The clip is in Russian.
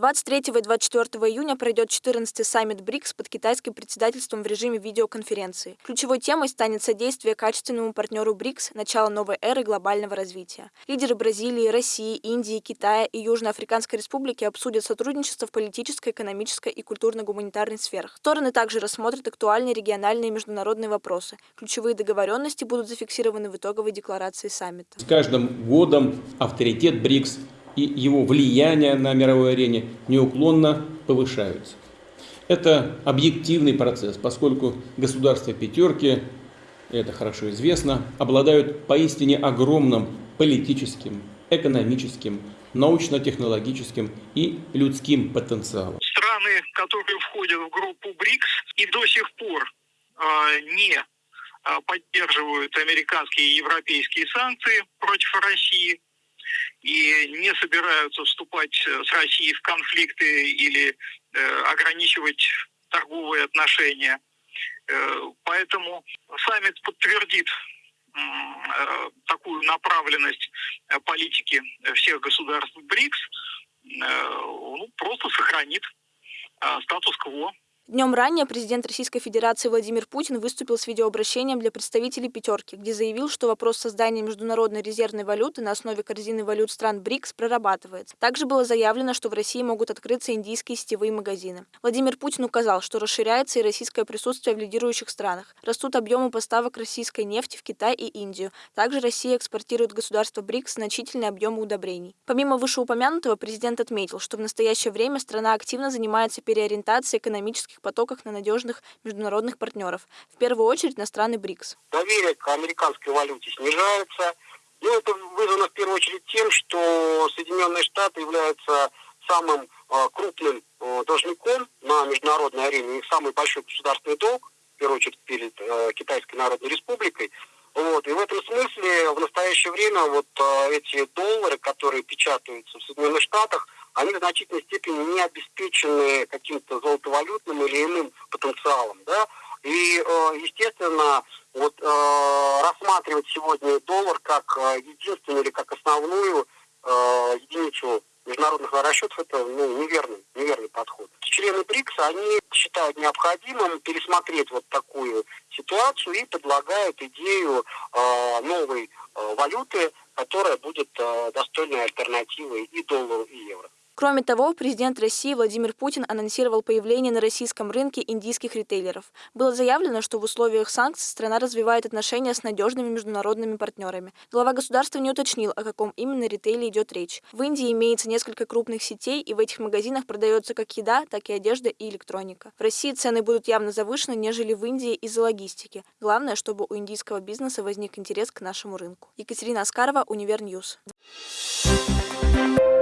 23 и 24 июня пройдет 14-й саммит БРИКС под китайским председательством в режиме видеоконференции. Ключевой темой станет содействие качественному партнеру БРИКС начала новой эры глобального развития. Лидеры Бразилии, России, Индии, Китая и Южноафриканской Республики обсудят сотрудничество в политической, экономической и культурно-гуманитарной сферах. Стороны также рассмотрят актуальные региональные и международные вопросы. Ключевые договоренности будут зафиксированы в итоговой декларации саммита. С каждым годом авторитет БРИКС и его влияние на мировой арене неуклонно повышаются. Это объективный процесс, поскольку государства пятерки, это хорошо известно, обладают поистине огромным политическим, экономическим, научно-технологическим и людским потенциалом. Страны, которые входят в группу БРИКС и до сих пор э, не поддерживают американские и европейские санкции против России, и не собираются вступать э, с Россией в конфликты или э, ограничивать торговые отношения. Э, поэтому саммит подтвердит э, такую направленность э, политики всех государств БРИКС, э, ну, просто сохранит статус-кво Днем ранее президент Российской Федерации Владимир Путин выступил с видеообращением для представителей «пятерки», где заявил, что вопрос создания международной резервной валюты на основе корзины валют стран БРИКС прорабатывается. Также было заявлено, что в России могут открыться индийские сетевые магазины. Владимир Путин указал, что расширяется и российское присутствие в лидирующих странах. Растут объемы поставок российской нефти в Китай и Индию. Также Россия экспортирует государство БРИКС значительные объемы удобрений. Помимо вышеупомянутого, президент отметил, что в настоящее время страна активно занимается переориентацией экономических экономических потоках на надежных международных партнеров, в первую очередь на страны БРИКС. Доверие к американской валюте снижается. Ну, это вызвано в первую очередь тем, что Соединенные Штаты являются самым э, крупным э, должником на международной арене, их самый большой государственный долг, в первую очередь перед э, Китайской Народной Республикой. Вот. И в этом смысле в настоящее время вот э, эти доллары, которые печатаются в Соединенных Штатах, они в значительной степени не обеспечены каким-то золотовалютным или иным потенциалом, да, и, э, естественно, вот э, рассматривать сегодня доллар как э, единственную или как основную единицу международных расчетов это ну, неверный, неверный подход. Члены БРИКС, они считают необходимым пересмотреть вот такую ситуацию и предлагают идею новой валюты, которая будет достойной альтернативой и доллару, и евро. Кроме того, президент России Владимир Путин анонсировал появление на российском рынке индийских ритейлеров. Было заявлено, что в условиях санкций страна развивает отношения с надежными международными партнерами. Глава государства не уточнил, о каком именно ритейле идет речь. В Индии имеется несколько крупных сетей, и в этих магазинах продается как еда, так и одежда и электроника. В России цены будут явно завышены, нежели в Индии из-за логистики. Главное, чтобы у индийского бизнеса возник интерес к нашему рынку. Екатерина Аскарова, Универньюз. Thank you